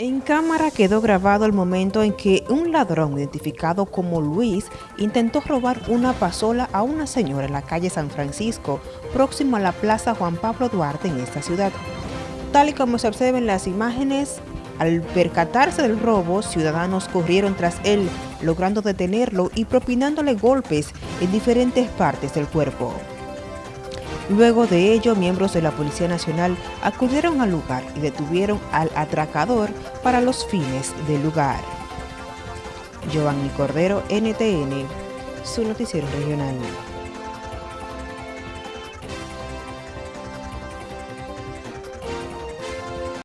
En cámara quedó grabado el momento en que un ladrón identificado como Luis intentó robar una pasola a una señora en la calle San Francisco, próximo a la Plaza Juan Pablo Duarte en esta ciudad. Tal y como se observa en las imágenes, al percatarse del robo, ciudadanos corrieron tras él, logrando detenerlo y propinándole golpes en diferentes partes del cuerpo. Luego de ello, miembros de la Policía Nacional acudieron al lugar y detuvieron al atracador para los fines del lugar. Giovanni Cordero, NTN, su noticiero regional.